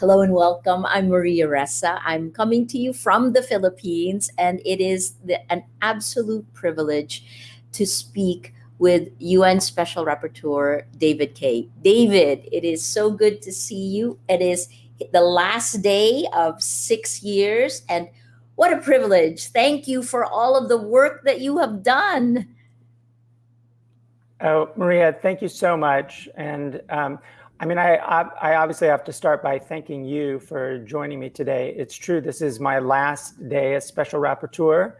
Hello and welcome. I'm Maria Ressa. I'm coming to you from the Philippines, and it is the, an absolute privilege to speak with UN Special Rapporteur David Kaye. David, it is so good to see you. It is the last day of six years, and what a privilege. Thank you for all of the work that you have done. Oh, Maria, thank you so much. And um, I mean, I, I obviously have to start by thanking you for joining me today. It's true, this is my last day as Special Rapporteur,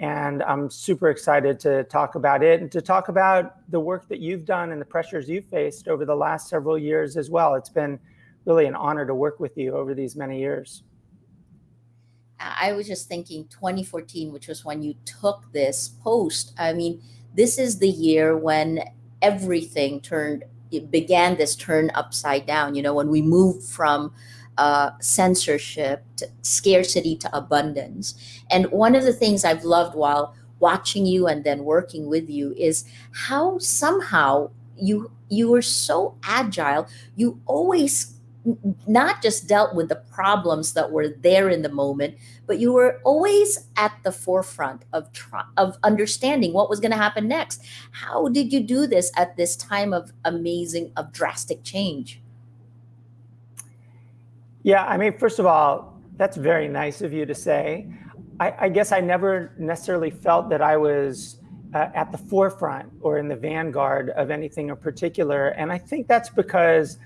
and I'm super excited to talk about it and to talk about the work that you've done and the pressures you've faced over the last several years as well. It's been really an honor to work with you over these many years. I was just thinking 2014, which was when you took this post. I mean, this is the year when everything turned, it began this turn upside down. You know, when we moved from uh, censorship to scarcity to abundance. And one of the things I've loved while watching you and then working with you is how somehow you you were so agile. You always not just dealt with the problems that were there in the moment, but you were always at the forefront of of understanding what was going to happen next. How did you do this at this time of amazing, of drastic change? Yeah, I mean, first of all, that's very nice of you to say. I, I guess I never necessarily felt that I was uh, at the forefront or in the vanguard of anything in particular. And I think that's because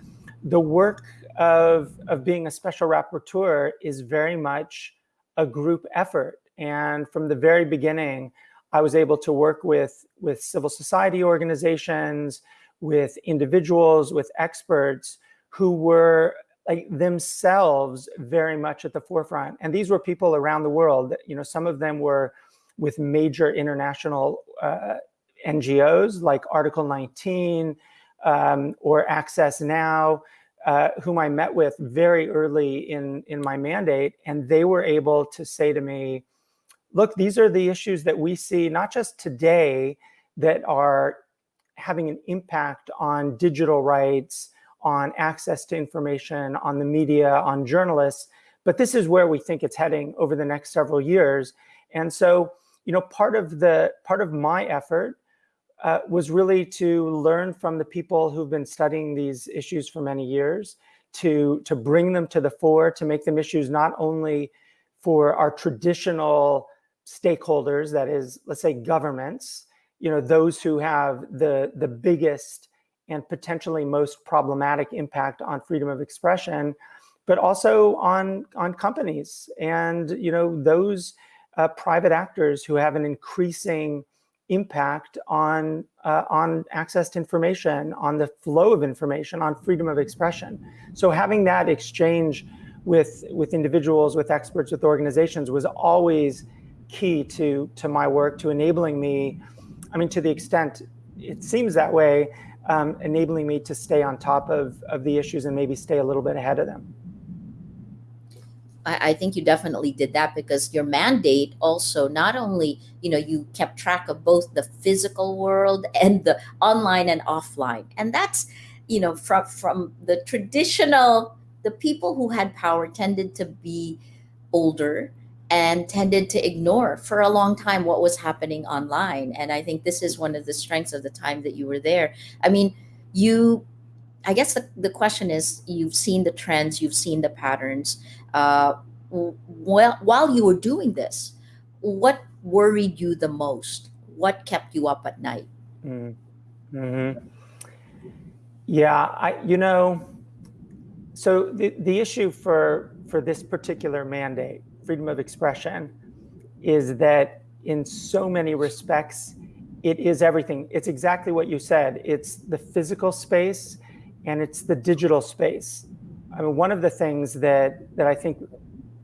the work of, of being a special rapporteur is very much a group effort. And from the very beginning, I was able to work with, with civil society organizations, with individuals, with experts who were like themselves very much at the forefront. And these were people around the world. You know, some of them were with major international uh, NGOs like Article 19 um, or Access Now. Uh, whom I met with very early in, in my mandate, and they were able to say to me, look, these are the issues that we see not just today that are having an impact on digital rights, on access to information, on the media, on journalists, but this is where we think it's heading over the next several years. And so, you know, part of the part of my effort uh, was really to learn from the people who've been studying these issues for many years, to, to bring them to the fore, to make them issues not only for our traditional stakeholders, that is, let's say governments, you know, those who have the, the biggest and potentially most problematic impact on freedom of expression, but also on, on companies and, you know, those uh, private actors who have an increasing impact on uh, on access to information, on the flow of information, on freedom of expression. So having that exchange with with individuals, with experts, with organizations was always key to to my work, to enabling me. I mean, to the extent it seems that way, um, enabling me to stay on top of of the issues and maybe stay a little bit ahead of them. I, I think you definitely did that because your mandate also not only you know you kept track of both the physical world and the online and offline, and that's you know from from the traditional the people who had power tended to be older and tended to ignore for a long time what was happening online. And I think this is one of the strengths of the time that you were there. I mean, you I guess the, the question is you've seen the trends, you've seen the patterns. Uh, while, while you were doing this, what worried you the most? What kept you up at night? Mm -hmm. Yeah, I, you know, so the, the issue for, for this particular mandate, freedom of expression, is that in so many respects, it is everything. It's exactly what you said. It's the physical space and it's the digital space. I mean, one of the things that, that I think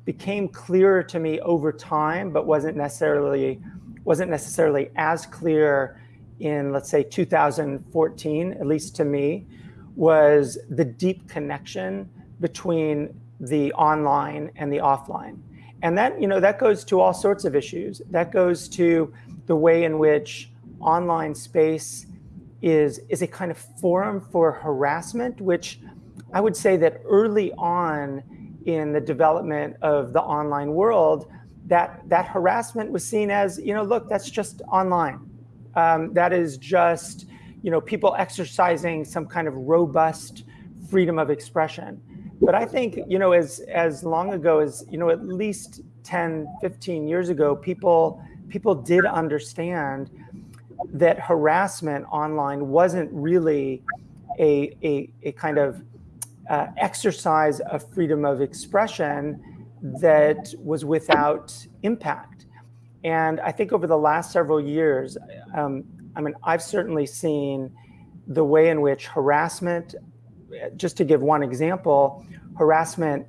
became clearer to me over time, but wasn't necessarily, wasn't necessarily as clear in, let's say, 2014, at least to me, was the deep connection between the online and the offline. And that, you know, that goes to all sorts of issues. That goes to the way in which online space is, is a kind of forum for harassment, which I would say that early on in the development of the online world, that that harassment was seen as, you know, look, that's just online. Um, that is just, you know, people exercising some kind of robust freedom of expression. But I think, you know, as as long ago as, you know, at least 10, 15 years ago, people people did understand that harassment online wasn't really a, a, a kind of uh, exercise of freedom of expression that was without impact. And I think over the last several years, um, I mean, I've certainly seen the way in which harassment, just to give one example, harassment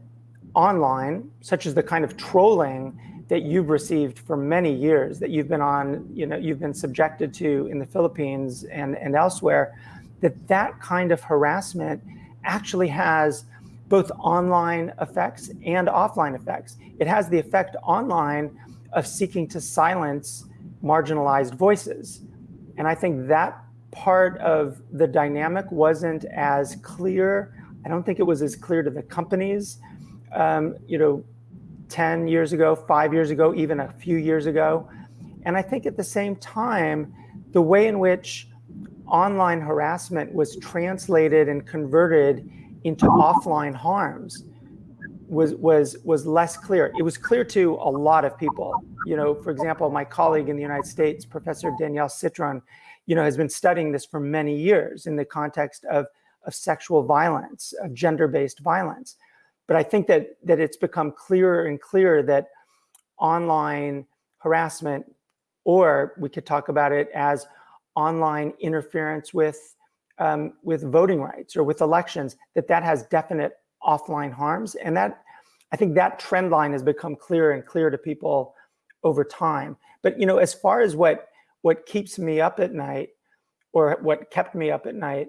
online, such as the kind of trolling that you've received for many years, that you've been on, you know, you've been subjected to in the Philippines and, and elsewhere, that that kind of harassment actually has both online effects and offline effects. It has the effect online of seeking to silence marginalized voices. And I think that part of the dynamic wasn't as clear. I don't think it was as clear to the companies, um, you know, 10 years ago, five years ago, even a few years ago. And I think at the same time, the way in which online harassment was translated and converted into offline harms was was was less clear. It was clear to a lot of people. You know, for example, my colleague in the United States, Professor Danielle Citron, you know, has been studying this for many years in the context of of sexual violence, of gender-based violence. But I think that that it's become clearer and clearer that online harassment, or we could talk about it as online interference with um, with voting rights or with elections, that that has definite offline harms. And that I think that trend line has become clearer and clearer to people over time. But you know, as far as what what keeps me up at night, or what kept me up at night,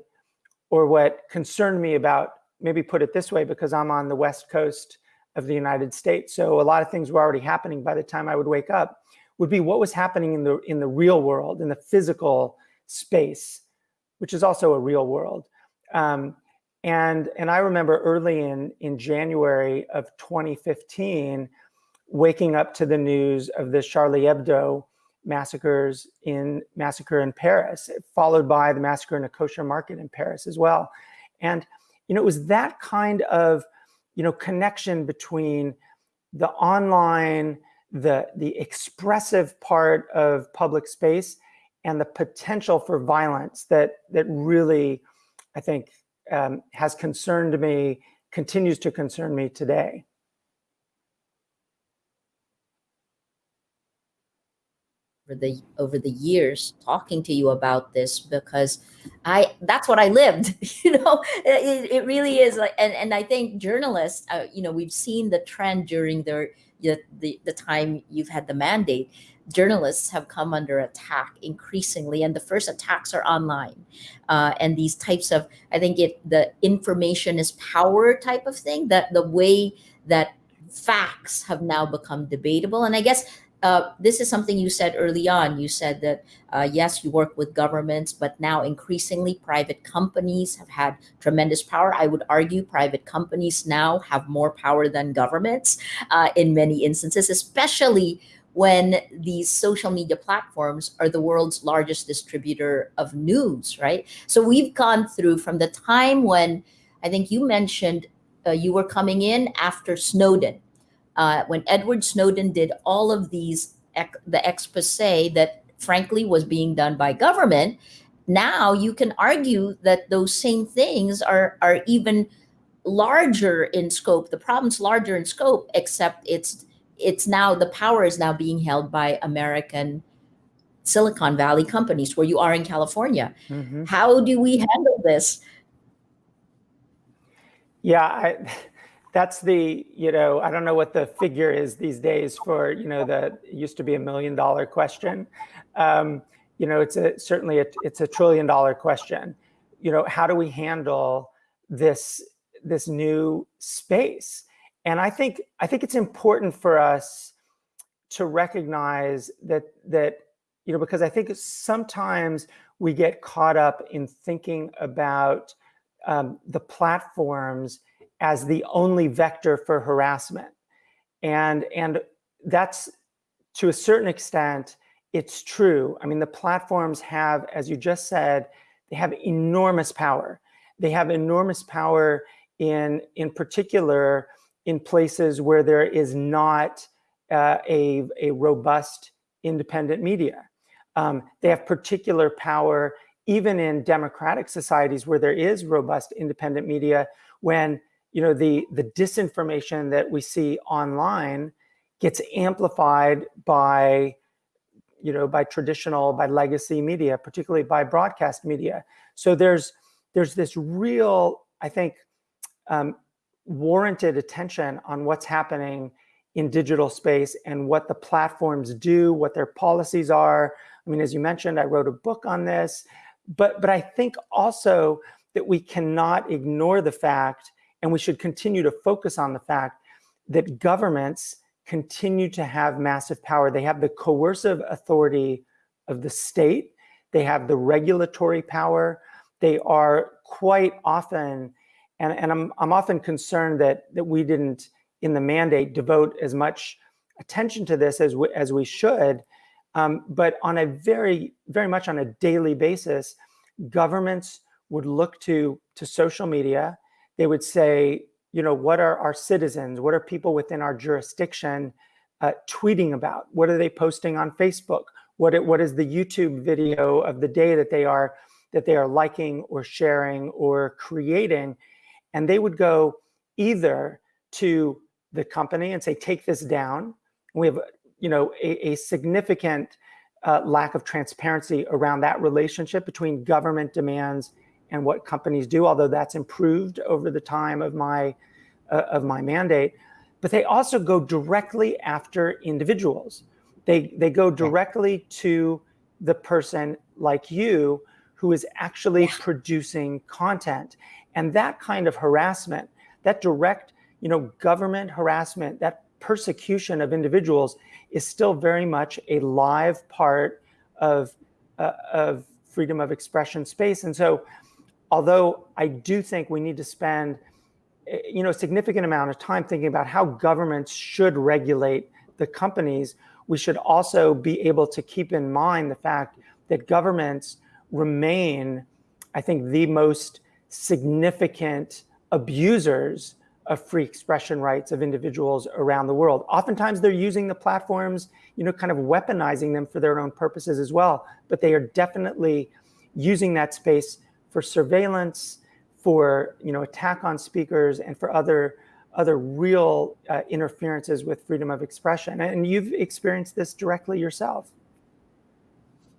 or what concerned me about, maybe put it this way, because I'm on the west coast of the United States, so a lot of things were already happening by the time I would wake up, would be what was happening in the in the real world, in the physical space, which is also a real world. Um, and, and I remember early in, in January of 2015, waking up to the news of the Charlie Hebdo massacres in massacre in Paris, followed by the massacre in a kosher market in Paris as well. And, you know, it was that kind of, you know, connection between the online, the, the expressive part of public space and the potential for violence that that really, I think, um, has concerned me, continues to concern me today. Over the over the years talking to you about this because I that's what I lived you know? It, it really is like and, and I think journalists uh, you know we've seen the trend during the, the the time you've had the mandate. Journalists have come under attack increasingly and the first attacks are online uh, and these types of i think it the information is power type of thing that the way that facts have now become debatable. And i guess uh, this is something you said early on. You said that, uh, yes, you work with governments, but now increasingly private companies have had tremendous power. I would argue private companies now have more power than governments uh, in many instances, especially when these social media platforms are the world's largest distributor of news, right? So we've gone through from the time when I think you mentioned uh, you were coming in after Snowden, uh, when Edward Snowden did all of these, the expose that frankly was being done by government. Now you can argue that those same things are, are even larger in scope. The problem's larger in scope, except it's it's now the power is now being held by American Silicon Valley companies where you are in California. Mm-hmm. How do we handle this? Yeah, I, that's the, you know, I don't know what the figure is these days for, you know, the used to be a million dollar question. Um, you know, it's a certainly a, it's a trillion dollar question. You know, how do we handle this this new space? And I think I think it's important for us to recognize that that you know because I think sometimes we get caught up in thinking about um, the platforms as the only vector for harassment. And, and that's to a certain extent, it's true. I mean, the platforms have, as you just said, they have enormous power. They have enormous power in, in particular, in places where there is not uh, a, a robust independent media. Um, they have particular power even in democratic societies where there is robust independent media when you know the the disinformation that we see online gets amplified by you know by traditional by legacy media particularly by broadcast media. So there's there's this real i think um, warranted attention on what's happening in digital space and what the platforms do what their policies are. I mean as you mentioned i wrote a book on this but but i think also that we cannot ignore the fact and we should continue to focus on the fact that governments continue to have massive power. They have the coercive authority of the state. They have the regulatory power. They are quite often, and, and I'm, I'm often concerned that, that we didn't, in the mandate, devote as much attention to this as we, as we should. Um, but on a very, very much on a daily basis, governments would look to, to social media they would say, you know, what are our citizens? What are people within our jurisdiction uh, tweeting about? What are they posting on Facebook? What, it, what is the YouTube video of the day that they are that they are liking or sharing or creating? And they would go either to the company and say, take this down. We have, you know, a, a significant uh, lack of transparency around that relationship between government demands and what companies do, although that's improved over the time of my, uh, of my mandate. But they also go directly after individuals. They, they go directly to the person like you who is actually producing content. And that kind of harassment, that direct, you know, government harassment, that persecution of individuals is still very much a live part of, uh, of freedom of expression space. And so although I do think we need to spend eh, you know, a significant amount of time thinking about how governments should regulate the companies, we should also be able to keep in mind the fact that governments remain, I think, the most significant abusers of free expression rights of individuals around the world. Oftentimes they're using the platforms, you know, kind of weaponizing them for their own purposes as well, but they are definitely using that space for surveillance, for you know attack on speakers, and for other other real uh, interferences with freedom of expression. And you've experienced this directly yourself.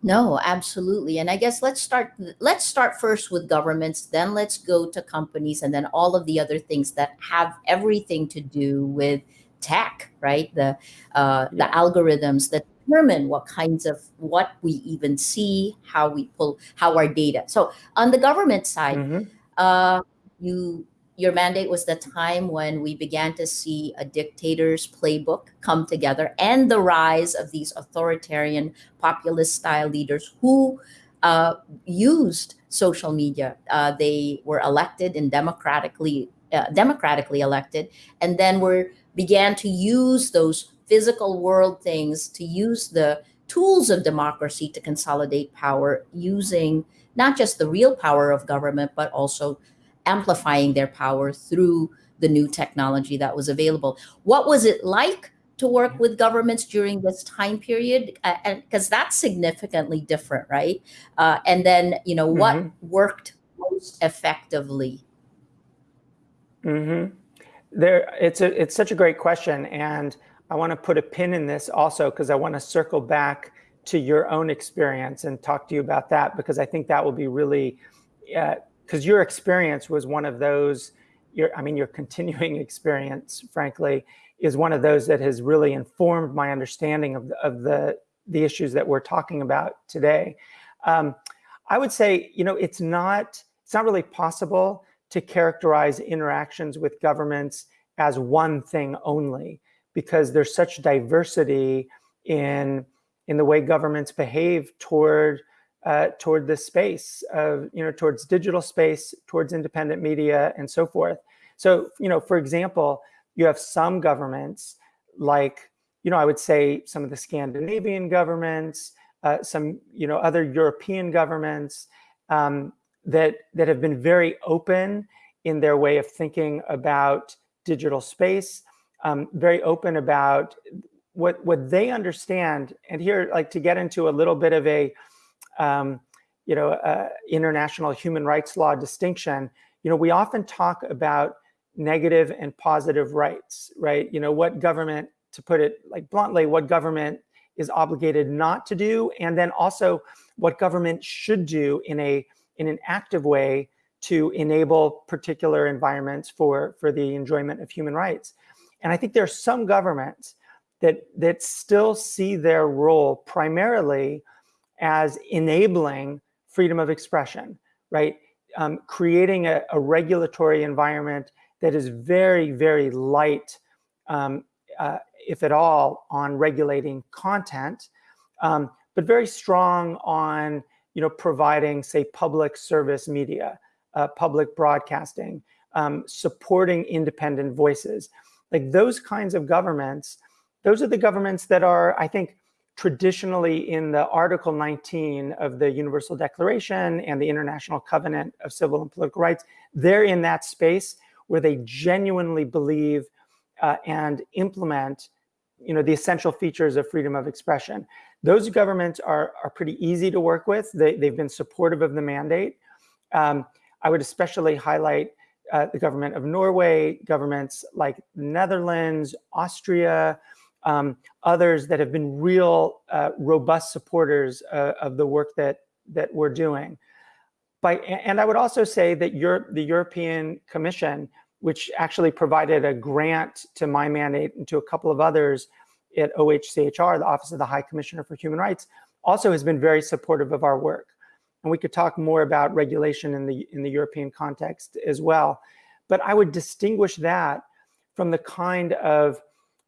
No, absolutely. And I guess let's start let's start first with governments, then let's go to companies and then all of the other things that have everything to do with tech, right? The uh, yeah. the algorithms, the determine what kinds of what we even see, how we pull, how our data. So on the government side, mm -hmm. uh, you your mandate was the time when we began to see a dictator's playbook come together and the rise of these authoritarian populist style leaders who uh, used social media. Uh, they were elected and democratically uh, democratically elected, and then were began to use those physical world things to use the tools of democracy to consolidate power using not just the real power of government, but also amplifying their power through the new technology that was available. What was it like to work with governments during this time period? Uh, and because that's significantly different, right? Uh, and then, you know, mm -hmm. what worked most effectively? Mm -hmm. There, it's a, it's such a great question. And I want to put a pin in this also because I want to circle back to your own experience and talk to you about that because I think that will be really, because uh, your experience was one of those, your, I mean, your continuing experience, frankly, is one of those that has really informed my understanding of the, of the, the issues that we're talking about today. Um, I would say, you know, it's not, it's not really possible to characterize interactions with governments as one thing only because there's such diversity in, in the way governments behave toward uh, toward this space of, you know, towards digital space, towards independent media and so forth. So, you know, for example, you have some governments like, you know, I would say some of the Scandinavian governments, uh, some, you know, other European governments um, that, that have been very open in their way of thinking about digital space, um, very open about what, what they understand. And here, like to get into a little bit of a, um, you know, uh, international human rights law distinction, you know, we often talk about negative and positive rights, right? You know, what government, to put it like bluntly, what government is obligated not to do, and then also what government should do in a in an active way to enable particular environments for for the enjoyment of human rights. And I think there are some governments that that still see their role primarily as enabling freedom of expression, right? Um, creating a, a, regulatory environment that is very, very light, um, uh, if at all, on regulating content, um, but very strong on you know, providing, say, public service media, uh, public broadcasting, um, supporting independent voices. Like those kinds of governments, those are the governments that are, I think, traditionally in the Article 19 of the Universal Declaration and the International Covenant of Civil and Political Rights, they're in that space where they genuinely believe uh, and implement you know, the essential features of freedom of expression. Those governments are, are pretty easy to work with. They, they've been supportive of the mandate. Um, I would especially highlight uh, the government of Norway, governments like Netherlands, Austria, um, others that have been real uh, robust supporters uh, of the work that that we're doing. By, and I would also say that Europe, the European Commission, which actually provided a grant to my mandate and to a couple of others at OHCHR, the Office of the High Commissioner for Human Rights, also has been very supportive of our work. And we could talk more about regulation in the, in the European context as well. But I would distinguish that from the kind of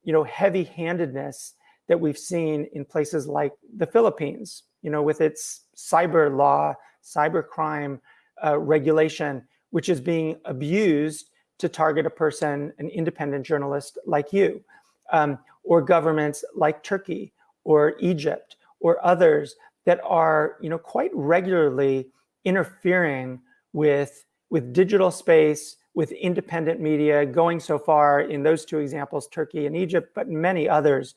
you know, heavy-handedness that we've seen in places like the Philippines, you know, with its cyber law, cyber crime uh, regulation, which is being abused to target a person, an independent journalist like you, um, or governments like Turkey or Egypt or others that are, you know, quite regularly interfering with with digital space, with independent media going so far in those two examples, Turkey and Egypt, but many others,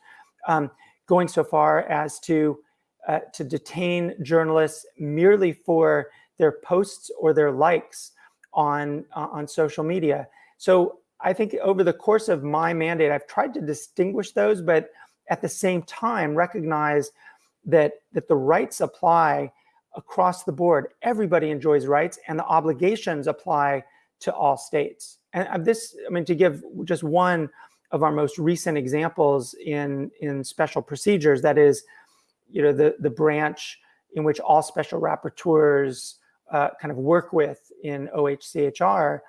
um, going so far as to, uh, to detain journalists merely for their posts or their likes on, uh, on social media. So I think over the course of my mandate, I've tried to distinguish those, but at the same time recognize that, that the rights apply across the board. Everybody enjoys rights and the obligations apply to all states. And this, I mean, to give just one of our most recent examples in, in special procedures, that is, you know, the, the branch in which all special rapporteurs uh, kind of work with in OHCHR,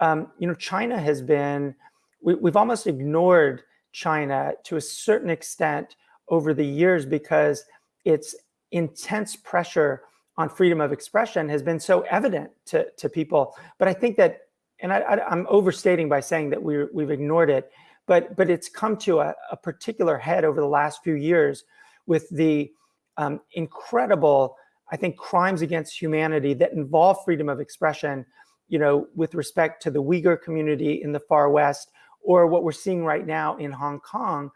um, you know, China has been, we, we've almost ignored China to a certain extent over the years because its intense pressure on freedom of expression has been so evident to, to people. But I think that, and I, am overstating by saying that we we've ignored it, but, but it's come to a, a particular head over the last few years with the um, incredible, I think, crimes against humanity that involve freedom of expression, you know, with respect to the Uyghur community in the far West, or what we're seeing right now in Hong Kong.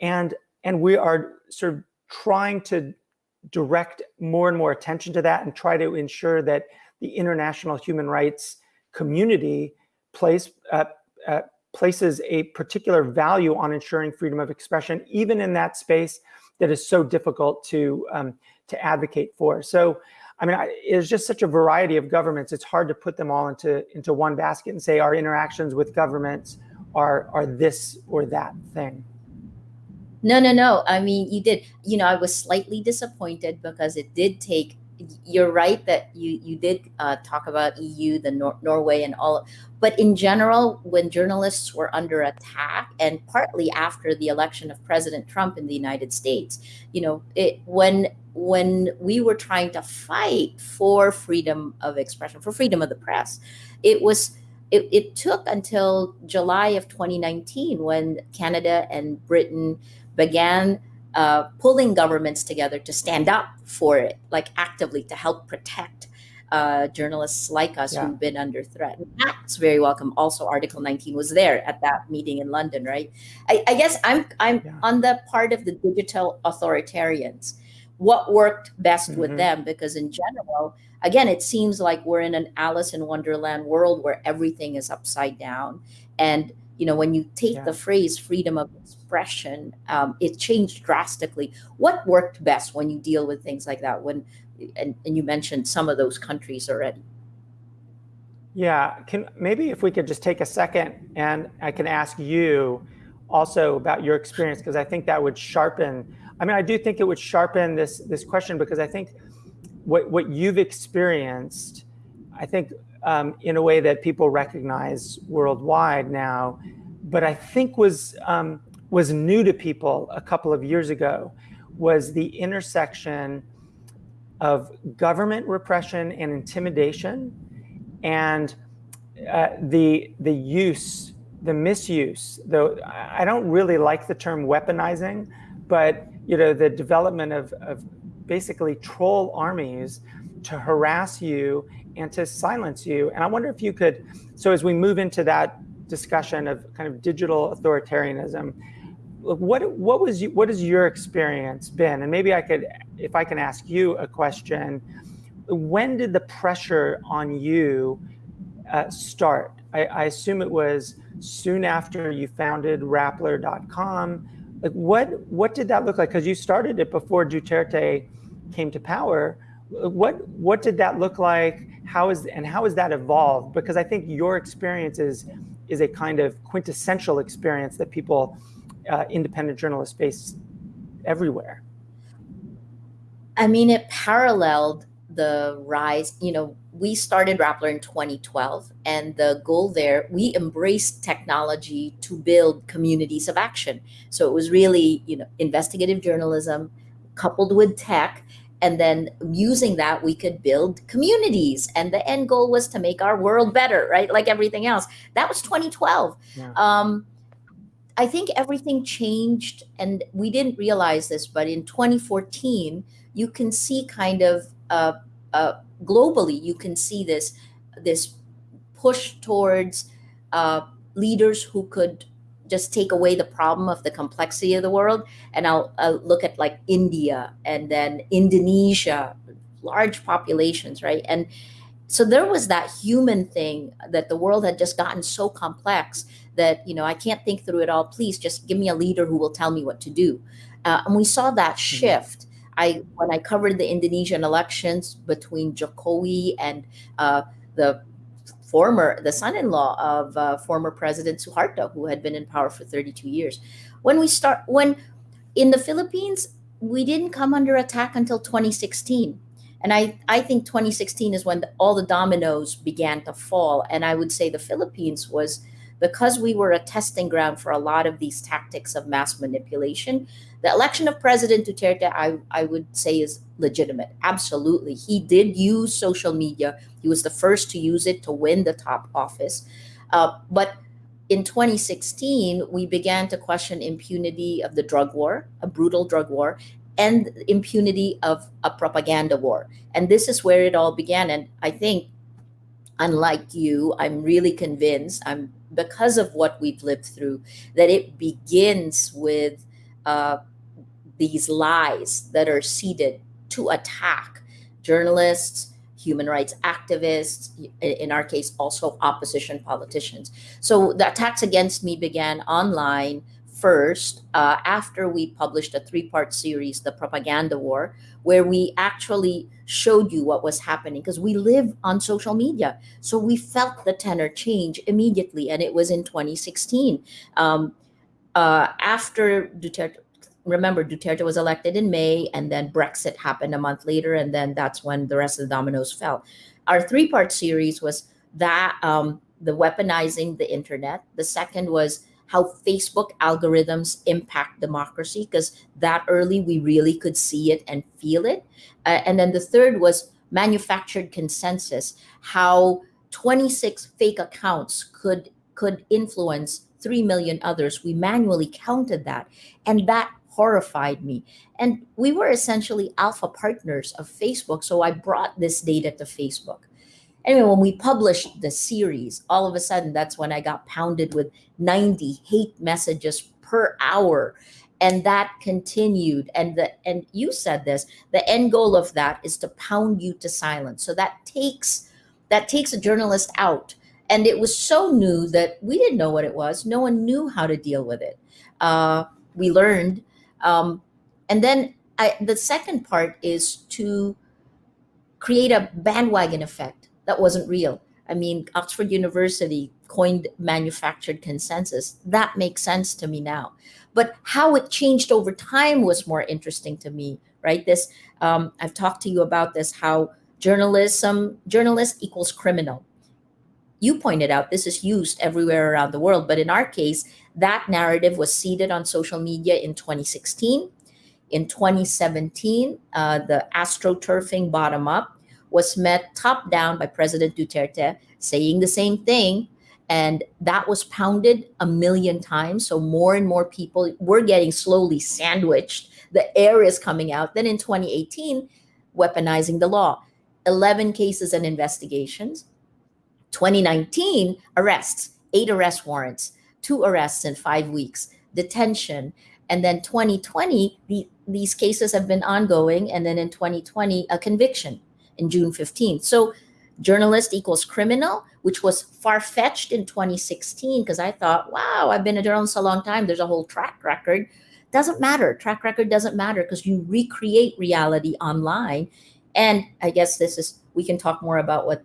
And, and we are sort of trying to direct more and more attention to that and try to ensure that the international human rights community place, uh, uh, places a particular value on ensuring freedom of expression, even in that space that is so difficult to, um, to advocate for. So, I mean, it's just such a variety of governments. It's hard to put them all into, into one basket and say our interactions with governments are, are this or that thing. No, no, no. I mean, you did, you know, I was slightly disappointed because it did take you're right that you you did uh, talk about EU, the Nor- Norway, and all. But in general, when journalists were under attack, and partly after the election of President Trump in the United States, you know, it when when we were trying to fight for freedom of expression, for freedom of the press, it was. It, it took until July of 2019 when Canada and Britain began uh, pulling governments together to stand up for it, like actively to help protect uh, journalists like us Yeah. who've been under threat. And That's very welcome. Also, Article 19 was there at that meeting in London, right? I, I guess I'm I'm Yeah. on the part of the digital authoritarians. What worked best with Mhm. them? Because in general, again, it seems like we're in an Alice in Wonderland world where everything is upside down. And you know, when you take Yeah. the phrase freedom of expression, um, it changed drastically. What worked best when you deal with things like that? When and, and you mentioned some of those countries already. Yeah, can maybe if we could just take a second and I can ask you also about your experience because I think that would sharpen. I mean, I do think it would sharpen this this question because I think what what you've experienced, I think um, in a way that people recognize worldwide now, but I think was um, was new to people a couple of years ago, was the intersection of government repression and intimidation and uh, the the use, the misuse. Though I don't really like the term weaponizing, but you know the development of, of basically troll armies to harass you and to silence you. And I wonder if you could. So as we move into that discussion of kind of digital authoritarianism, what what was you, what has your experience been? And maybe I could, if I can ask you a question when did the pressure on you uh, start? I, I assume it was soon after you founded Rappler.com. Like what what did that look like? Because you started it before Duterte came to power. What what did that look like? How is and how has that evolved? Because I think your experience is is a kind of quintessential experience that people, uh, independent journalists, face everywhere. I mean, it paralleled the rise. You know, we started Rappler in 2012, and the goal there, we embraced technology to build communities of action. So it was really, you know, investigative journalism coupled with tech. And then using that, we could build communities. And the end goal was to make our world better, right? Like everything else. That was 2012. Yeah. Um, I think everything changed, and we didn't realize this, but in 2014, you can see kind of uh, uh, globally, you can see this this push towards uh, leaders who could just take away the problem of the complexity of the world. And I'll, I'll look at like India and then Indonesia, large populations, right? And so there was that human thing that the world had just gotten so complex that you know I can't think through it all. Please just give me a leader who will tell me what to do. Uh, and we saw that shift. I when I covered the Indonesian elections between Jokowi and uh, the former the son-in-law of uh, former President Suharto, who had been in power for 32 years. When we start when in the Philippines, we didn't come under attack until 2016. And I, I think 2016 is when the, all the dominoes began to fall. And I would say the Philippines was because we were a testing ground for a lot of these tactics of mass manipulation. The election of President Duterte, I, I would say, is legitimate. Absolutely. He did use social media, he was the first to use it to win the top office. Uh, but in 2016, we began to question impunity of the drug war, a brutal drug war, and impunity of a propaganda war. And this is where it all began. And I think, unlike you, I'm really convinced, I'm because of what we've lived through, that it begins with uh, these lies that are seeded to attack journalists, human rights activists, in our case, also opposition politicians. So the attacks against me began online first uh, after we published a three part series, The Propaganda War, where we actually showed you what was happening because we live on social media. So we felt the tenor change immediately, and it was in 2016. Um, uh, after Duterte, remember Duterte was elected in May and then Brexit happened a month later and then that's when the rest of the dominoes fell. Our three-part series was that um, the weaponizing the internet. The second was how Facebook algorithms impact democracy because that early we really could see it and feel it. Uh, and then the third was manufactured consensus, how 26 fake accounts could could influence 3 million others. We manually counted that and that horrified me. And we were essentially alpha partners of Facebook, so I brought this data to Facebook. Anyway, when we published the series, all of a sudden that's when I got pounded with 90 hate messages per hour. And that continued. And the and you said this, the end goal of that is to pound you to silence. So that takes that takes a journalist out. And it was so new that we didn't know what it was. No one knew how to deal with it. Uh, we learned. Um, and then I, the second part is to create a bandwagon effect that wasn't real. I mean, Oxford University coined manufactured consensus. That makes sense to me now. But how it changed over time was more interesting to me, right? This, um, I've talked to you about this, how journalism, journalist equals criminal. You pointed out this is used everywhere around the world, but in our case, that narrative was seeded on social media in 2016. In 2017, uh, the astroturfing bottom up was met top down by President Duterte saying the same thing. And that was pounded a million times. So more and more people were getting slowly sandwiched. The air is coming out. Then in 2018, weaponizing the law. 11 cases and investigations. 2019, arrests, eight arrest warrants, two arrests in five weeks, detention. And then 2020, the, these cases have been ongoing. And then in 2020, a conviction in June 15th. So journalist equals criminal, which was far-fetched in 2016 because I thought, wow, I've been a journalist a long time. There's a whole track record. Doesn't matter. Track record doesn't matter because you recreate reality online. And I guess this is, we can talk more about what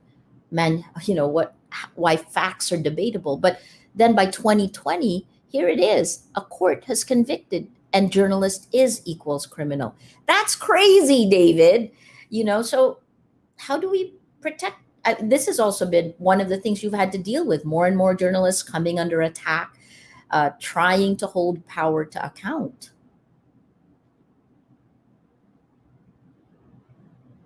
men, you know, what, why facts are debatable. But then by 2020, here it is. A court has convicted and journalist is equals criminal. That's crazy, David. You know, so how do we protect? Uh, this has also been one of the things you've had to deal with. More and more journalists coming under attack, uh, trying to hold power to account.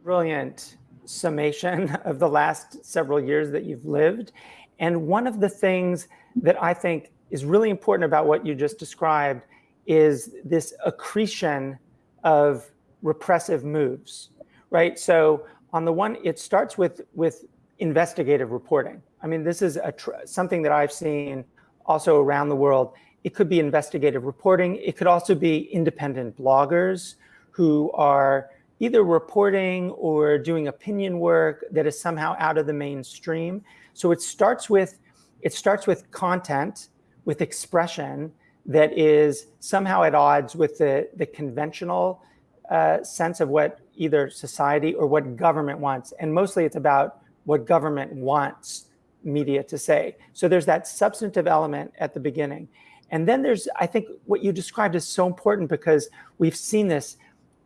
Brilliant summation of the last several years that you've lived. And one of the things that I think is really important about what you just described is this accretion of repressive moves, right? So on the one, it starts with, with investigative reporting. I mean, this is a something that I've seen also around the world. It could be investigative reporting. It could also be independent bloggers who are either reporting or doing opinion work that is somehow out of the mainstream. So it starts with, it starts with content, with expression that is somehow at odds with the, the conventional uh, sense of what either society or what government wants. And mostly it's about what government wants media to say. So there's that substantive element at the beginning. And then there's, I think what you described is so important because we've seen this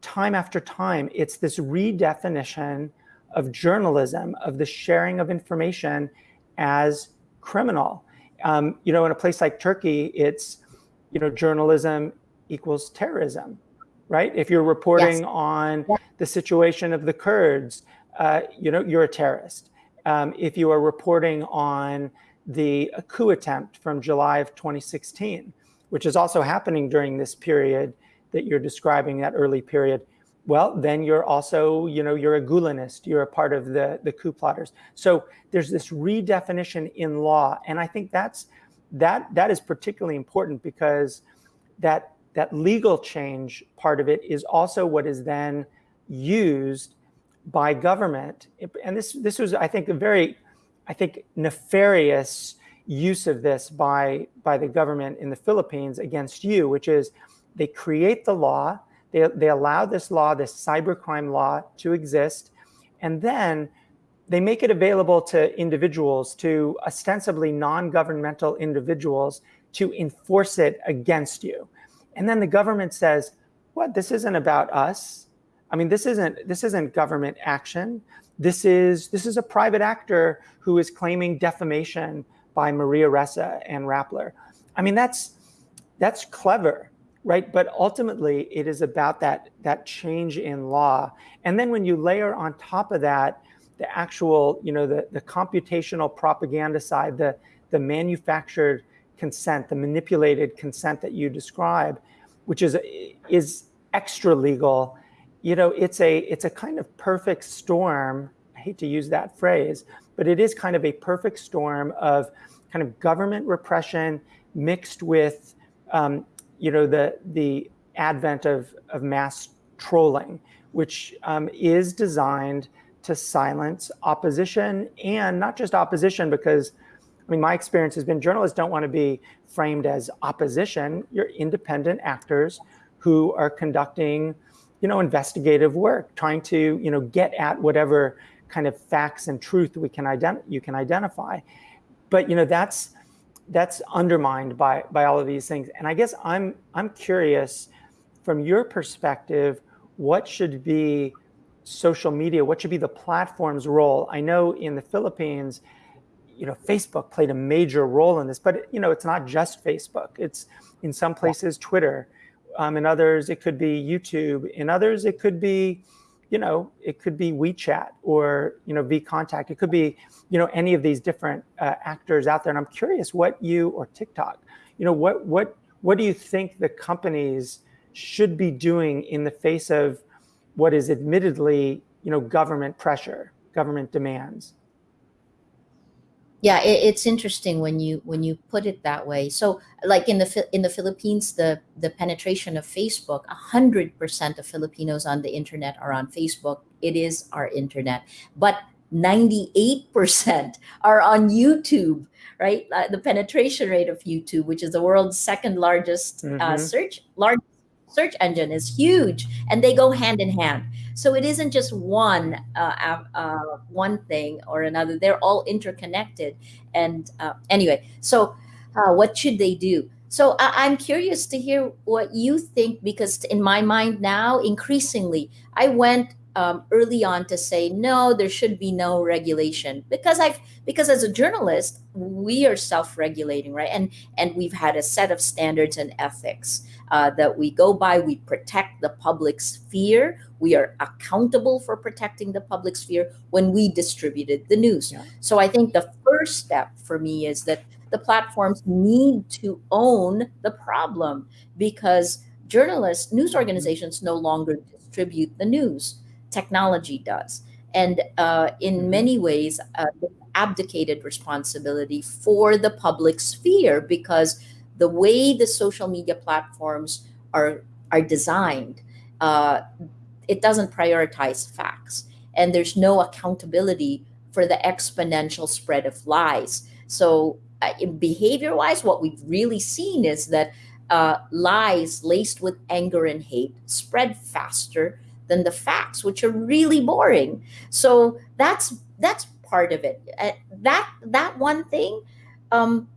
time after time. It's this redefinition of journalism, of the sharing of information as criminal. Um, you know, in a place like Turkey, it's, you know, journalism equals terrorism right? If you're reporting yes. on the situation of the Kurds, uh, you know, you're a terrorist. Um, if you are reporting on the coup attempt from July of 2016, which is also happening during this period that you're describing, that early period, well, then you're also, you know, you're a Gulenist, you're a part of the, the coup plotters. So there's this redefinition in law. And I think that's, that, that is particularly important because that that legal change part of it is also what is then used by government. And this, this was, I think, a very, I think, nefarious use of this by, by the government in the Philippines against you, which is they create the law, they, they allow this law, this cybercrime law to exist, and then they make it available to individuals, to ostensibly non-governmental individuals to enforce it against you. And then the government says, what? This isn't about us. I mean, this isn't this isn't government action. This is this is a private actor who is claiming defamation by Maria Ressa and Rappler. I mean, that's that's clever, right? But ultimately, it is about that that change in law. And then when you layer on top of that the actual, you know, the, the computational propaganda side, the the manufactured consent, the manipulated consent that you describe, which is is extra legal, you know, it's a it's a kind of perfect storm. I hate to use that phrase, but it is kind of a perfect storm of kind of government repression mixed with, um, you know, the the advent of of mass trolling, which um, is designed to silence opposition and not just opposition because I mean, my experience has been journalists don't want to be framed as opposition. You're independent actors who are conducting, you know, investigative work, trying to, you know, get at whatever kind of facts and truth we can ident- you can identify. But you know, that's that's undermined by by all of these things. And I guess I'm I'm curious from your perspective, what should be social media? What should be the platform's role? I know in the Philippines, you know, Facebook played a major role in this, but you know, it's not just Facebook. It's in some places Twitter, um, in others it could be YouTube, in others it could be, you know, it could be WeChat or you know VKontakte. It could be, you know, any of these different uh, actors out there. And I'm curious what you or TikTok, you know, what what what do you think the companies should be doing in the face of what is admittedly, you know, government pressure, government demands? Yeah it, it's interesting when you when you put it that way. So like in the in the philippines the the penetration of facebook 100% of filipinos on the internet are on facebook. It is our internet. But 98% are on youtube right? Uh, the penetration rate of youtube which is the world's second largest uh, Mm-hmm. search large search engine is huge. And they go hand in hand so it isn't just one uh, uh, one thing or another. They're all interconnected. And uh, anyway so uh, what should they do? So I- i'm curious to hear what you think because in my mind now increasingly i went um, early on to say no there should be no regulation. Because i've because as a journalist we are self-regulating right? And and we've had a set of standards and ethics uh, that we go by. We protect the public sphere. We are accountable for protecting the public sphere when we distributed the news. Yeah. So I think the first step for me is that the platforms need to own the problem because journalists, news organizations no longer distribute the news. Technology does. And uh, in Mhm. many ways, uh, abdicated responsibility for the public sphere because the way the social media platforms are are designed, uh, it doesn't prioritize facts, and there's no accountability for the exponential spread of lies. So, uh, behavior-wise, what we've really seen is that uh, lies laced with anger and hate spread faster than the facts, which are really boring. So that's that's part of it. Uh, that that one thing. Um,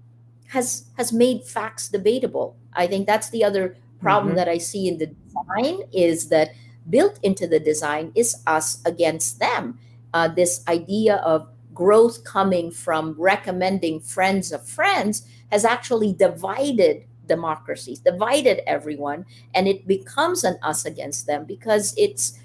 has has made facts debatable. I think that's the other problem Mhm. that I see in the design is that built into the design is us against them. Uh, this idea of growth coming from recommending friends of friends has actually divided democracies, divided everyone, and it becomes an us against them because it's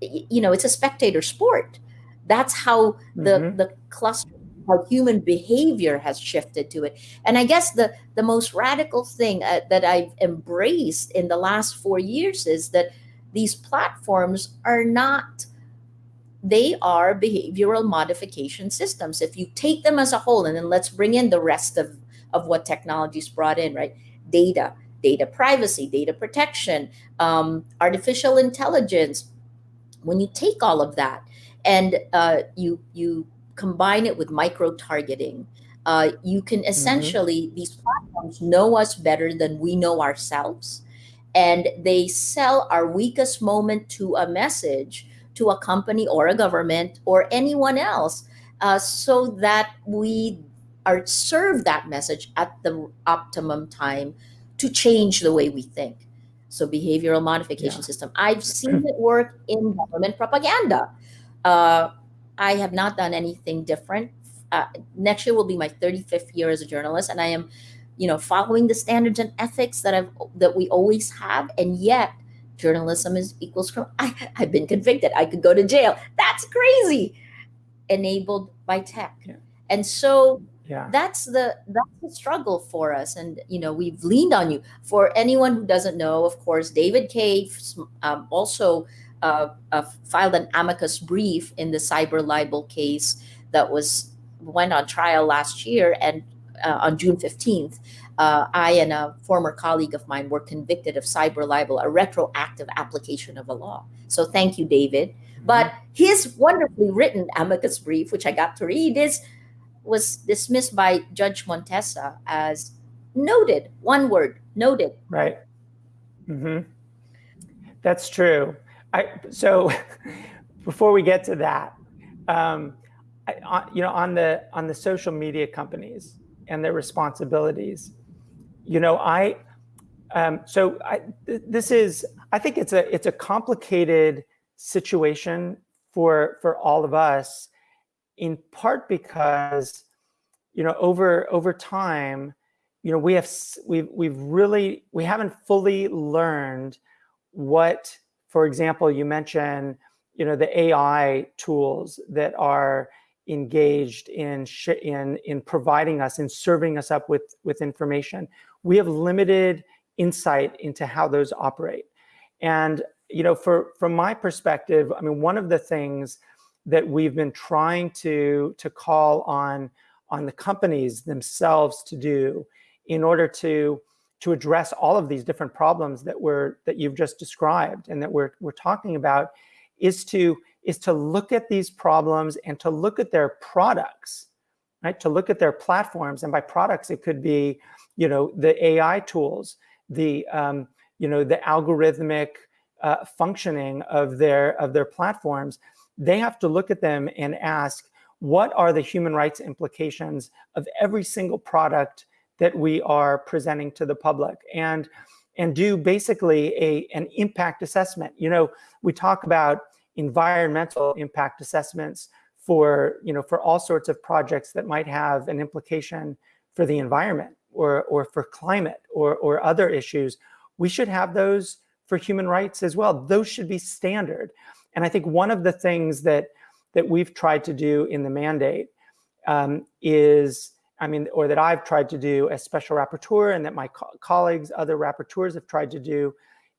you know it's a spectator sport. That's how the Mhm. the cluster how human behavior has shifted to it and i guess the the most radical thing uh, that i've embraced in the last 4 years is that these platforms are not they are behavioral modification systems. If you take them as a whole and then let's bring in the rest of of what technology's brought in right? Data data privacy data protection um, artificial intelligence. When you take all of that and uh, you you combine it with micro targeting uh, you can essentially these platforms know us better than we know ourselves and they sell our weakest moment to a message to a company or a government or anyone else uh, so that we are served that message at the optimum time to change the way we think so behavioral modification Yeah. system. I've seen it work in government propaganda. Uh, I have not done anything different. Uh, next year will be my 35th year as a journalist, and I am, you know, following the standards and ethics that I've that we always have, and yet journalism is equals crime. I, I've been convicted. I could go to jail. That's crazy. Enabled by tech, Yeah. and so Yeah. that's the that's the struggle for us and you know we've leaned on you for anyone who doesn't know of course david Kaye um, also uh, uh, filed an amicus brief in the cyber libel case that was went on trial last year and uh, on june 15th uh, i and a former colleague of mine were convicted of cyber libel a retroactive application of a law so thank you david but his wonderfully written amicus brief which i got to read is was dismissed by Judge Montesa as noted. One word, noted. Right. hmm That's true. I so before we get to that, um, I, on, you know, on the on the social media companies and their responsibilities, you know, I um, so I, th- this is I think it's a it's a complicated situation for for all of us, in part because you know over over time you know we have we've we've really we haven't fully learned what for example you mentioned you know the ai tools that are engaged in in in providing us in serving us up with with information. We have limited insight into how those operate. And you know for from my perspective i mean one of the things that we've been trying to to call on on the companies themselves to do in order to to address all of these different problems that we're that you've just described and that we're we're talking about is to is to look at these problems and to look at their products right? To look at their platforms and by products it could be you know the ai tools the um, you know the algorithmic uh, functioning of their of their platforms. They have to look at them and ask what are the human rights implications of every single product that we are presenting to the public? And and do basically a an impact assessment. You know we talk about environmental impact assessments for you know for all sorts of projects that might have an implication for the environment or or for climate or or other issues. We should have those for human rights as well. Those should be standard. And i think one of the things that that we've tried to do in the mandate um, is, I mean, or that I've tried to do as special rapporteur and that my co colleagues, other rapporteurs have tried to do,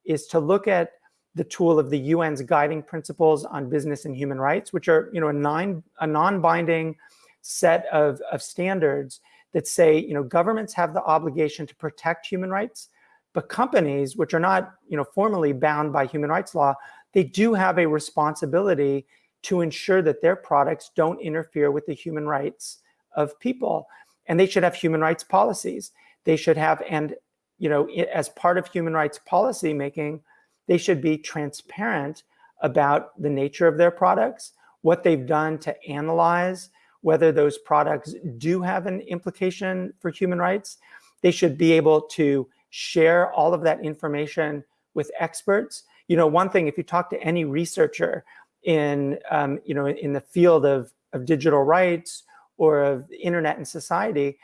is to look at the tool of the UN's guiding principles on business and human rights, which are, you know, a, nine, a non-binding set of, of standards that say, you know, governments have the obligation to protect human rights, but companies, which are not, you know, formally bound by human rights law, they do have a responsibility to ensure that their products don't interfere with the human rights of people. And they should have human rights policies. They should have, and you know, as part of human rights policy making, they should be transparent about the nature of their products, what they've done to analyze whether those products do have an implication for human rights. They should be able to share all of that information with experts. You know, one thing, if you talk to any researcher in um, you know in the field of, of digital rights or of internet and society,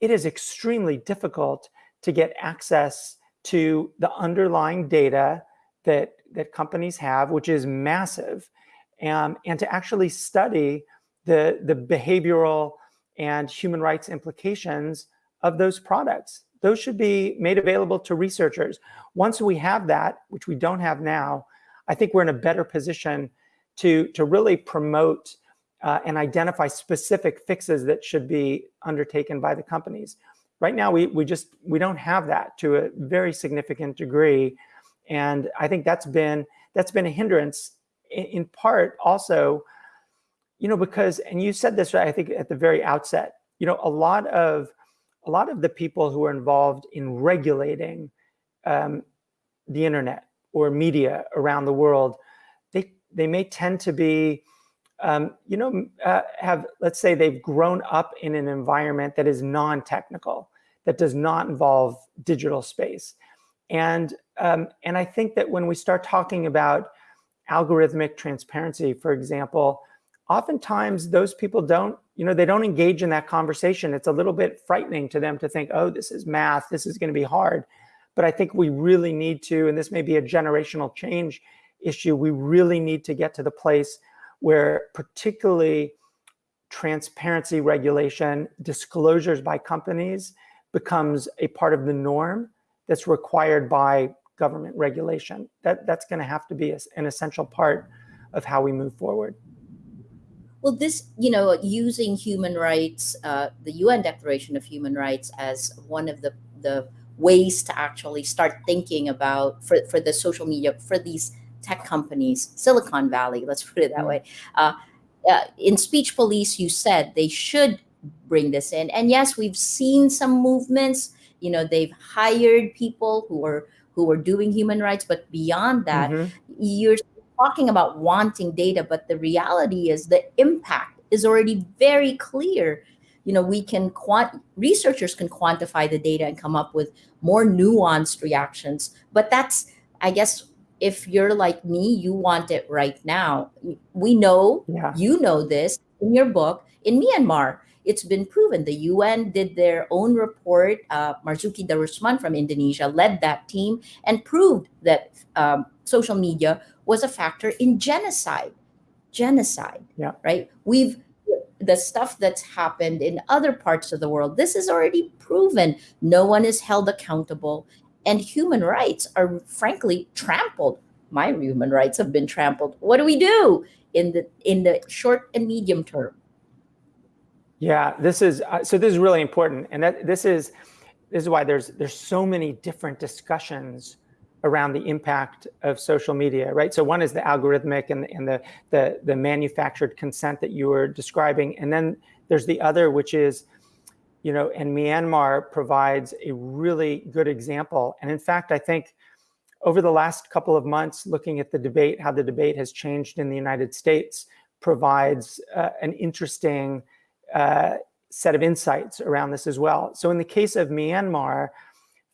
it is extremely difficult to get access to the underlying data that that companies have, which is massive, um, and to actually study the the behavioral and human rights implications of those products. Those should be made available to researchers. Once we have that, which we don't have now, I think we're in a better position to, to really promote uh, and identify specific fixes that should be undertaken by the companies. Right now, we, we just, we don't have that to a very significant degree. And I think that's been, that's been a hindrance in, in part also, you know, because, and you said this, I think at the very outset, you know, a lot of, a lot of the people who are involved in regulating um, the internet or media around the world they they may tend to be, um, you know, uh, have, let's say they've grown up in an environment that is non-technical, that does not involve digital space. And um, and I think that when we start talking about algorithmic transparency, for example, oftentimes those people don't, you know, they don't engage in that conversation. It's a little bit frightening to them to think, oh, this is math, this is going to be hard. But I think we really need to, and this may be a generational change issue, we really need to get to the place where particularly transparency regulation, disclosures by companies becomes a part of the norm that's required by government regulation. That, that's going to have to be an essential part of how we move forward. Well, this, you know, using human rights, uh, the UN Declaration of Human Rights as one of the, the ways to actually start thinking about for, for the social media, for these tech companies, Silicon Valley, let's put it that mm. way. Uh, uh, in Speech Police, you said they should bring this in. And yes, we've seen some movements. You know, they've hired people who are who are doing human rights, but beyond that, mm-hmm. you're talking about wanting data, but the reality is the impact is already very clear. You know, we can quant researchers can quantify the data and come up with more nuanced reactions, but that's I guess if you're like me, you want it right now. We know, yeah. you know this in your book. In Myanmar, it's been proven. The UN did their own report. Uh, Marzuki Darusman from Indonesia led that team and proved that um, social media was a factor in genocide. Genocide, yeah. right? We've the stuff that's happened in other parts of the world. This is already proven. No one is held accountable and human rights are frankly trampled. My human rights have been trampled. What do we do in the in the short and medium term? Yeah, this is uh, so. This is really important, and that this is this is why there's there's so many different discussions around the impact of social media, right? So one is the algorithmic and, and the, the the manufactured consent that you were describing, and then there's the other, which is you know, and Myanmar provides a really good example. And in fact, I think over the last couple of months, looking at the debate, how the debate has changed in the United States, provides uh, an interesting uh, set of insights around this as well. So in the case of Myanmar,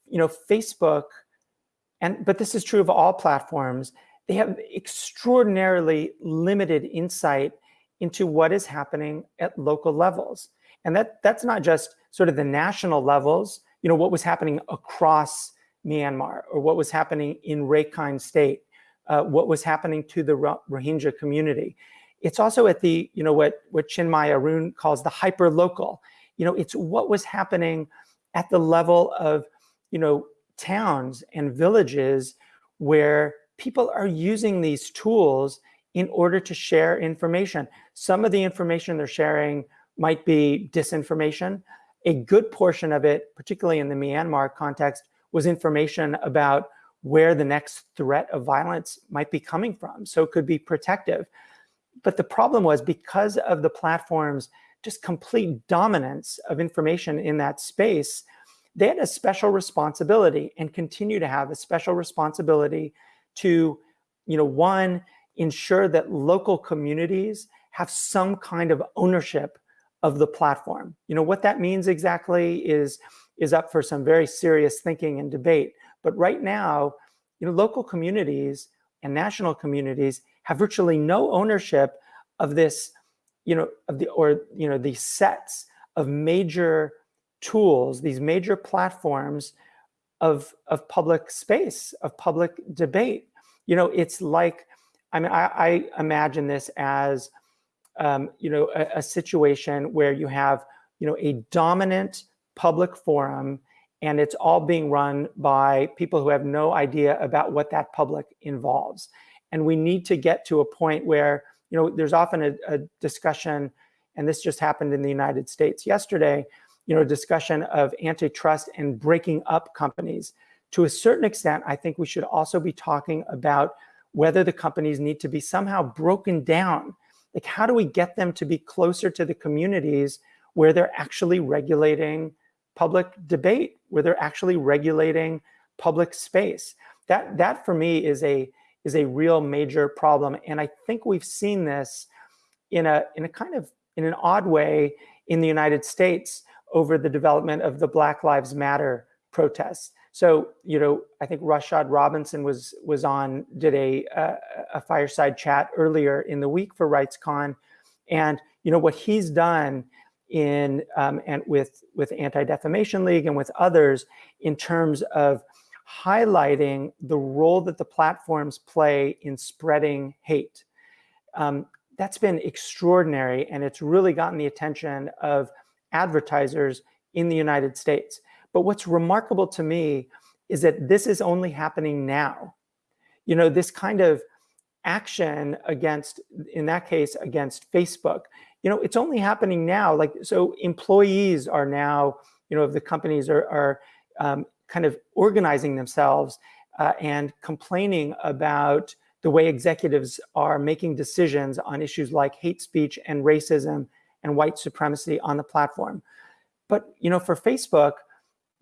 you know, Facebook, and but this is true of all platforms, they have extraordinarily limited insight into what is happening at local levels. And that that's not just sort of the national levels, you know, what was happening across Myanmar or what was happening in Rakhine State, uh, what was happening to the Rohingya community. It's also at the, you know, what, what Chinmayi Arun calls the hyper local. You know, it's what was happening at the level of, you know, towns and villages where people are using these tools in order to share information. Some of the information they're sharing might be disinformation. A good portion of it, particularly in the Myanmar context, was information about where the next threat of violence might be coming from. So it could be protective. But the problem was because of the platform's just complete dominance of information in that space, they had a special responsibility and continue to have a special responsibility to, you know, one, ensure that local communities have some kind of ownership of the platform. You know, what that means exactly is, is up for some very serious thinking and debate. But right now, you know, local communities and national communities have virtually no ownership of this, you know, of the, or, you know, these sets of major tools, these major platforms of, of public space, of public debate. You know, it's like, I mean, I, I imagine this as um, you know, a, a, situation where you have, you know, a dominant public forum and it's all being run by people who have no idea about what that public involves. And we need to get to a point where, you know, there's often a, a discussion, and this just happened in the United States yesterday, you know, discussion of antitrust and breaking up companies. To a certain extent, I think we should also be talking about whether the companies need to be somehow broken down like how do we get them to be closer to the communities where they're actually regulating public debate, where they're actually regulating public space? That, that for me is a, is a real major problem. And I think we've seen this in a, in a kind of, in an odd way in the United States over the development of the Black Lives Matter protests. So, you know, I think Rashad Robinson was was on did a a, a fireside chat earlier in the week for RightsCon, and you know what he's done in um, and with with Anti Defamation League and with others in terms of highlighting the role that the platforms play in spreading hate. Um, that's been extraordinary, and it's really gotten the attention of advertisers in the United States. But what's remarkable to me is that this is only happening now. You know, this kind of action against, in that case, against Facebook, you know, it's only happening now. Like, so employees are now, you know, the companies are, are um, kind of organizing themselves uh, and complaining about the way executives are making decisions on issues like hate speech and racism and white supremacy on the platform. But, you know, for Facebook,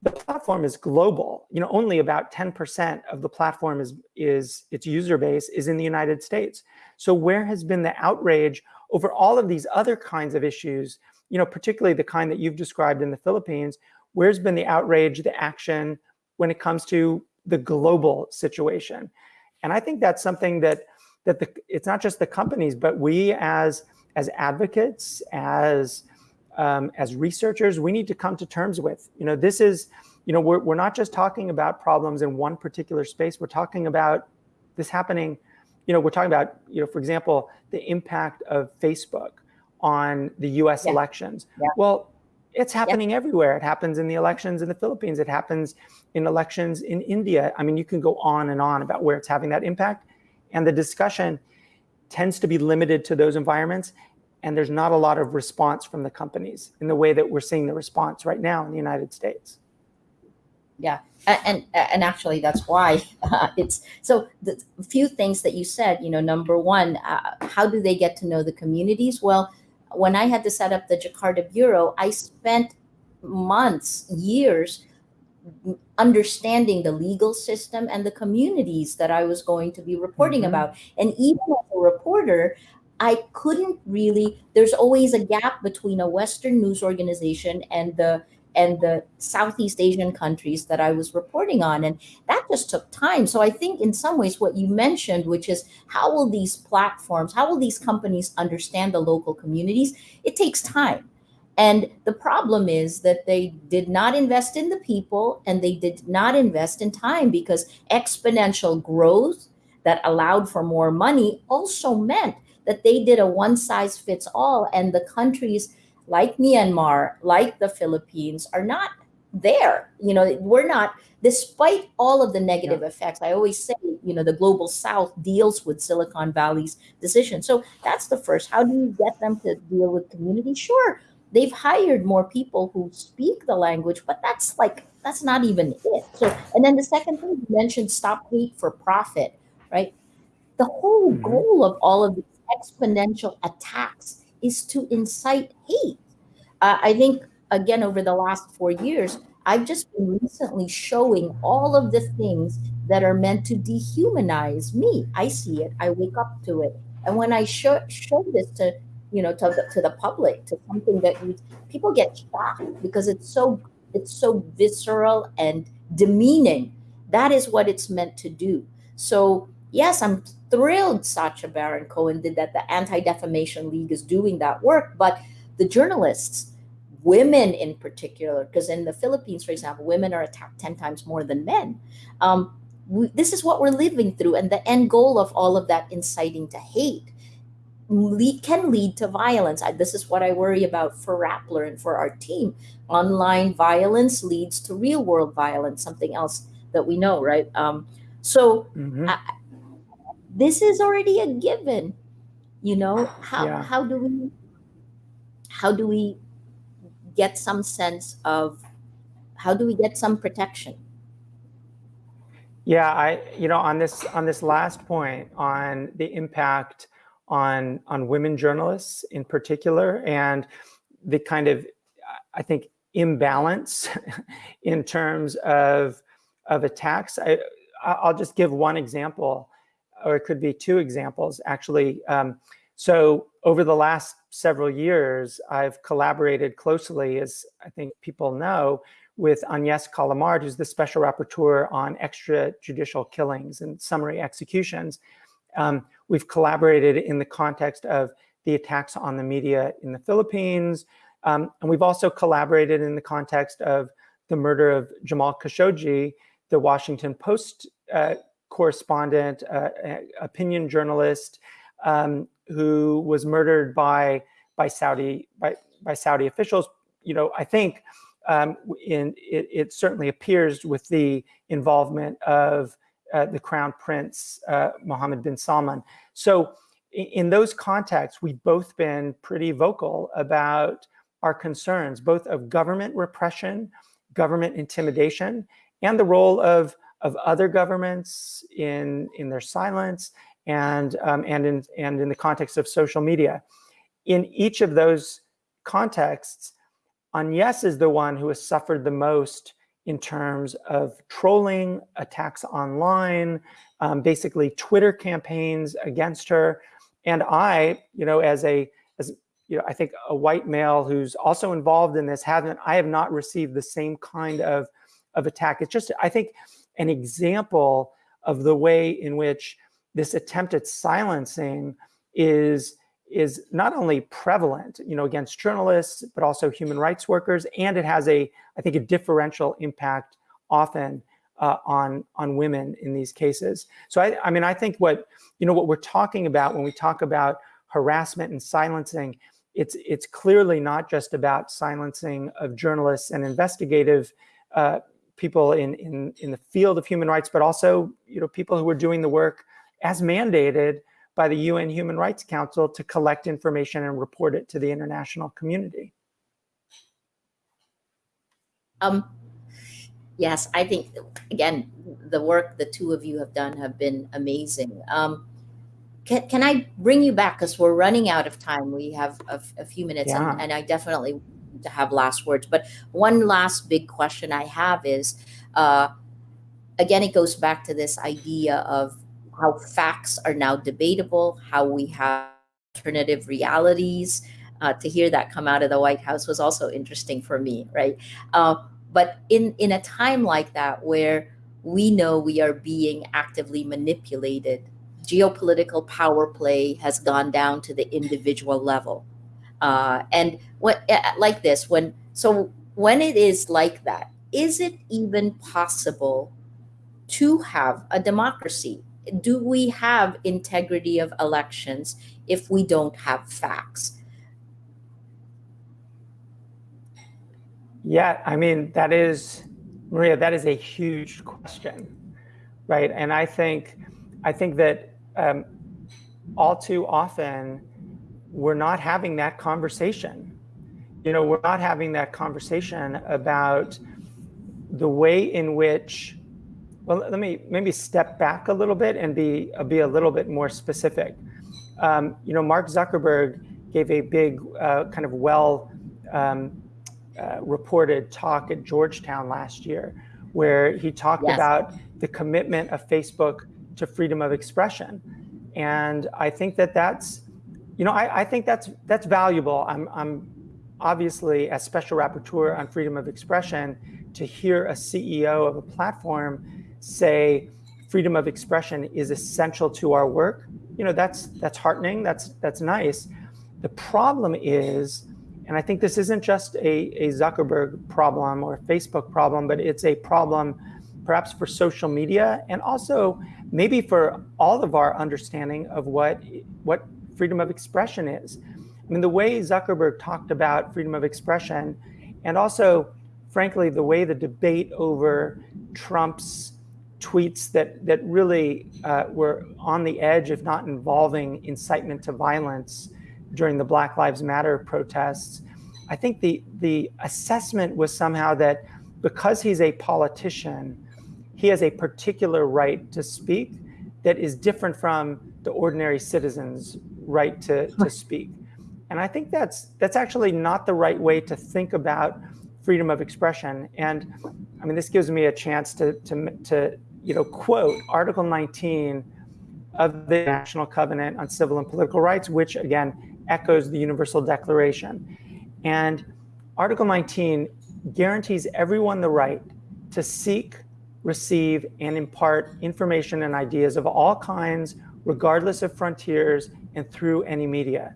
the platform is global. You know, only about 10% of the platform is, is its user base is in the United States. So where has been the outrage over all of these other kinds of issues, you know, particularly the kind that you've described in the Philippines, where's been the outrage, the action when it comes to the global situation? And I think that's something that that the, it's not just the companies, but we as as advocates, as um, as researchers, we need to come to terms with. You know, this is, you know, we're, we're not just talking about problems in one particular space. We're talking about this happening, you know, we're talking about, you know, for example, the impact of Facebook on the US yeah. elections. Yeah. Well, it's happening yeah. everywhere. It happens in the elections in the Philippines. It happens in elections in India. I mean, you can go on and on about where it's having that impact. And the discussion tends to be limited to those environments and there's not a lot of response from the companies in the way that we're seeing the response right now in the United States. Yeah, and and actually that's why uh, it's so the few things that you said. You know, number one, uh, how do they get to know the communities? Well, when I had to set up the Jakarta bureau, I spent months, years understanding the legal system and the communities that I was going to be reporting mm -hmm. about. And even as a reporter, I couldn't really, there's always a gap between a Western news organization and the and the Southeast Asian countries that I was reporting on. And that just took time. So I think in some ways what you mentioned, which is how will these platforms, how will these companies understand the local communities? It takes time. And the problem is that they did not invest in the people and they did not invest in time because exponential growth that allowed for more money also meant that they did a one size fits all and the countries like Myanmar, like the Philippines are not there. You know, we're not, despite all of the negative yeah. effects, I always say, you know, the global South deals with Silicon Valley's decision. So that's the first. How do you get them to deal with community? Sure, they've hired more people who speak the language, but that's like, that's not even it. So, and then the second thing you mentioned, stop hate for profit, right? The whole mm -hmm. goal of all of these exponential attacks is to incite hate. Uh, I think, again, over the last four years, I've just been recently showing all of the things that are meant to dehumanize me. I see it, I wake up to it. And when I show, show this to, you know, to to the public, to something that you, people get shocked because it's so, it's so visceral and demeaning. That is what it's meant to do. So yes, I'm thrilled Sacha Baron Cohen did that. The Anti-Defamation League is doing that work, but the journalists, women in particular, because in the Philippines, for example, women are attacked 10 times more than men. Um, we, this is what we're living through. And the end goal of all of that inciting to hate lead, can lead to violence. I, this is what I worry about for Rappler and for our team. Online violence leads to real world violence, something else that we know, right? Um, so mm -hmm. I, this is already a given. You know how yeah. how do we how do we get some sense of how do we get some protection? Yeah i you know on this on this last point on the impact on on women journalists in particular and the kind of i think imbalance in terms of of attacks i i'll just give one example or it could be two examples actually. Um, so over the last several years, I've collaborated closely, as I think people know, with Agnes Callamard, who's the special rapporteur on extrajudicial killings and summary executions. Um, we've collaborated in the context of the attacks on the media in the Philippines. Um, and we've also collaborated in the context of the murder of Jamal Khashoggi, the Washington Post uh, correspondent, uh, opinion journalist, um, who was murdered by by Saudi by by Saudi officials. You know, I think um, in it, it, certainly appears with the involvement of uh, the Crown Prince uh, Mohammed bin Salman. So in those contexts, we've both been pretty vocal about our concerns, both of government repression, government intimidation, and the role of, of other governments in, in their silence and, um, and, in, and in the context of social media. In each of those contexts, Agnes is the one who has suffered the most in terms of trolling, attacks online, um, basically Twitter campaigns against her. And I, you know, as a, as you know, I think a white male who's also involved in this haven't, I have not received the same kind of, of attack. It's just, I think, an example of the way in which this attempt at silencing is is not only prevalent, you know, against journalists, but also human rights workers, and it has a, I think, a differential impact often uh, on on women in these cases. So I, I mean, I think what you know what we're talking about when we talk about harassment and silencing, it's it's clearly not just about silencing of journalists and investigative uh, people in in in the field of human rights, but also you know people who are doing the work as mandated by the UN Human Rights Council to collect information and report it to the international community. Um, yes, I think, again, the work the two of you have done have been amazing. Um, can, can I bring you back because we're running out of time. We have a, a few minutes yeah. and, and, I definitely to have last words. But one last big question I have is, uh, again, it goes back to this idea of how facts are now debatable, how we have alternative realities. Uh, to hear that come out of the White House was also interesting for me, right? Uh, but in in a time like that, where we know we are being actively manipulated, geopolitical power play has gone down to the individual level, uh, and what like this when so when it is like that, is it even possible to have a democracy do we have integrity of elections if we don't have facts? Yeah, I mean, that is, Maria, that is a huge question, right? And I think, I think that um, all too often we're not having that conversation. You know, we're not having that conversation about the way in which well, let me maybe step back a little bit and be be a little bit more specific. Um, you know, Mark Zuckerberg gave a big uh, kind of well um, uh, reported talk at Georgetown last year, where he talked yes. about the commitment of Facebook to freedom of expression, and I think that that's, you know, I, I think that's that's valuable. I'm I'm obviously as special rapporteur on freedom of expression to hear a CEO of a platform say freedom of expression is essential to our work, you know, that's that's heartening, that's that's nice. The problem is, and I think this isn't just a, a Zuckerberg problem or a Facebook problem, but it's a problem perhaps for social media and also maybe for all of our understanding of what what freedom of expression is. I mean, the way Zuckerberg talked about freedom of expression and also, frankly, the way the debate over Trump's tweets that that really uh, were on the edge, if not involving incitement to violence during the Black Lives Matter protests. I think the the assessment was somehow that because he's a politician, he has a particular right to speak that is different from the ordinary citizen's right to, to speak. And I think that's that's actually not the right way to think about freedom of expression. And I mean, this gives me a chance to, to, to you know, quote Article 19 of the National Covenant on Civil and Political Rights, which again echoes the Universal Declaration. And Article 19 guarantees everyone the right to seek, receive, and impart information and ideas of all kinds, regardless of frontiers and through any media.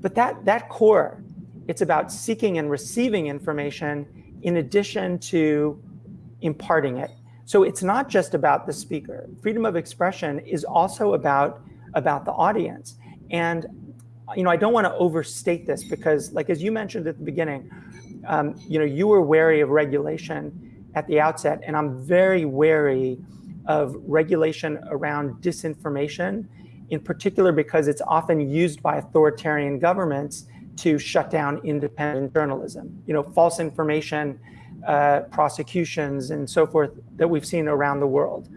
But that, that core, it's about seeking and receiving information in addition to imparting it. So it's not just about the speaker. Freedom of expression is also about, about the audience. And you know, I don't want to overstate this because like, as you mentioned at the beginning, um, you know, you were wary of regulation at the outset, and I'm very wary of regulation around disinformation, in particular because it's often used by authoritarian governments to shut down independent journalism. You know, false information, uh, prosecutions, and so forth that we've seen around the world.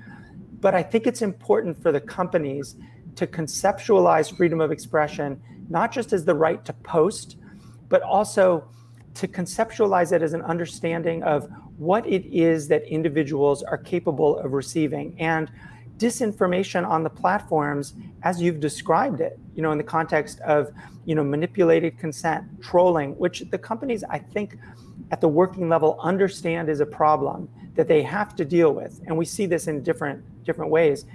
But I think it's important for the companies to conceptualize freedom of expression, not just as the right to post, but also to conceptualize it as an understanding of what it is that individuals are capable of receiving. And disinformation on the platforms, as you've described it, you know, in the context of, you know, manipulated consent, trolling, which the companies, I think, at the working level understand is a problem that they have to deal with. And we see this in different, different ways.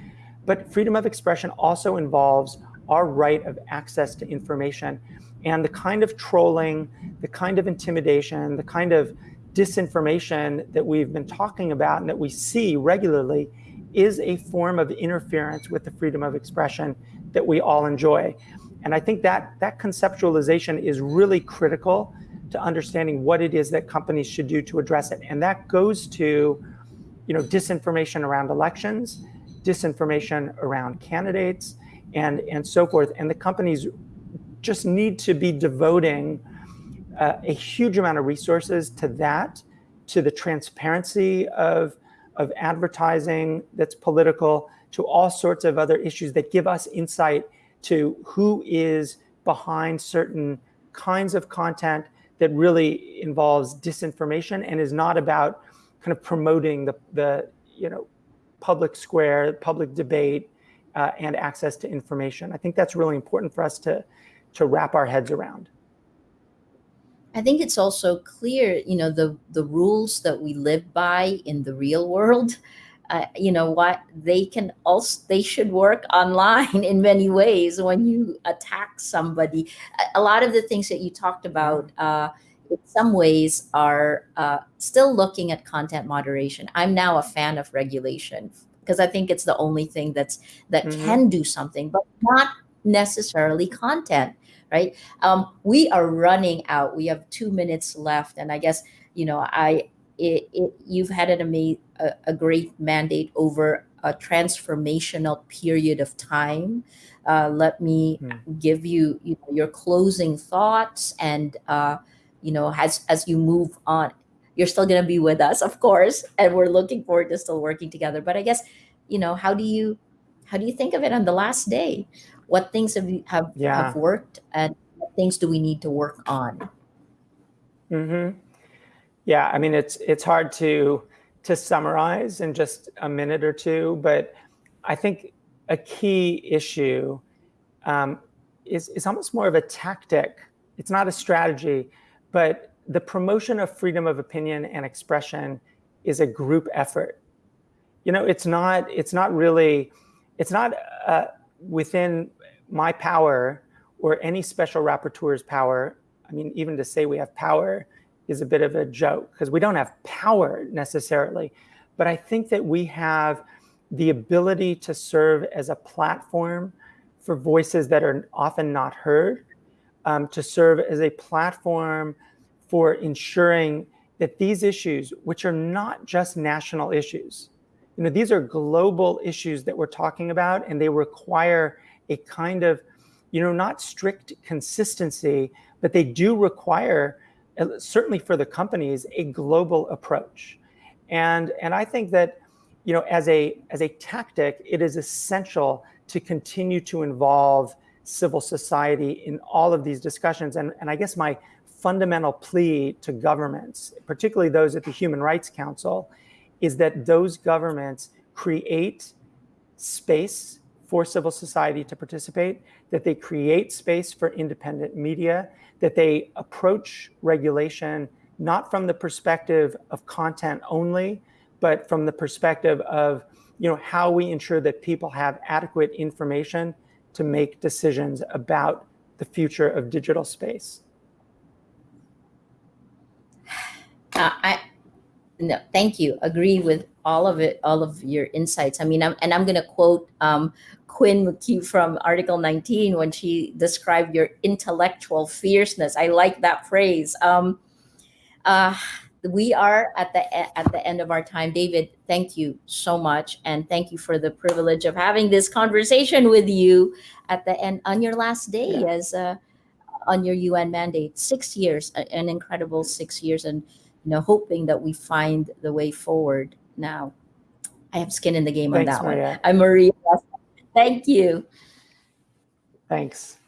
But freedom of expression also involves our right of access to information and the kind of trolling, the kind of intimidation, the kind of disinformation that we've been talking about and that we see regularly is a form of interference with the freedom of expression that we all enjoy. And I think that that conceptualization is really critical to understanding what it is that companies should do to address it. And that goes to, you know, disinformation around elections, disinformation around candidates, and, and so forth. And the companies just need to be devoting uh, a huge amount of resources to that, to the transparency of, of advertising that's political, to all sorts of other issues that give us insight to who is behind certain kinds of content that really involves disinformation and is not about kind of promoting the, the you know, public square, public debate, uh, and access to information. I think that's really important for us to, to wrap our heads around. I think it's also clear, you know, the, the rules that we live by in the real world, uh, you know, what they can also, they should work online in many ways when you attack somebody. A lot of the things that you talked about, uh, in some ways are uh, still looking at content moderation. I'm now a fan of regulation because I think it's the only thing that's that mm -hmm. can do something, but not necessarily content, right? Um, we are running out. We have two minutes left, and I guess you know I it, it, you've had an ama- a, a great mandate over a transformational period of time. Uh, let me mm. give you, you know, your closing thoughts and uh, you know, as as you move on, you're still going to be with us, of course, and we're looking forward to still working together. But I guess, you know, how do you how do you think of it on the last day? What things have have yeah. have worked, and what things do we need to work on? Mm-hmm. Yeah, I mean, it's it's hard to to summarize in just a minute or two, but I think a key issue um, is is almost more of a tactic. It's not a strategy but the promotion of freedom of opinion and expression is a group effort. You know, it's not, it's not really, it's not uh, within my power or any special rapporteur's power. I mean, even to say we have power is a bit of a joke because we don't have power necessarily. But I think that we have the ability to serve as a platform for voices that are often not heard, um, to serve as a platform for ensuring that these issues, which are not just national issues, you know, these are global issues that we're talking about, and they require a kind of, you know, not strict consistency, but they do require, uh, certainly for the companies, a global approach. And, and I think that, you know, as a, as a tactic, it is essential to continue to involve civil society in all of these discussions. And, and I guess my, fundamental plea to governments, particularly those at the Human Rights Council, is that those governments create space for civil society to participate, that they create space for independent media, that they approach regulation not from the perspective of content only, but from the perspective of you know how we ensure that people have adequate information to make decisions about the future of digital space. Uh, I no, thank you. Agree with all of it, all of your insights. I mean, I'm, and I'm going to quote um, Quinn McKew from Article 19 when she described your intellectual fierceness. I like that phrase. Um, uh, we are at the at the end of our time. David, thank you so much, and thank you for the privilege of having this conversation with you at the end on your last day Yeah. as uh, on your UN mandate. Six years, an incredible six years, and you know, hoping that we find the way forward now. I have skin in the game Thanks, on that one. I'm Maria. Thank you. Thanks.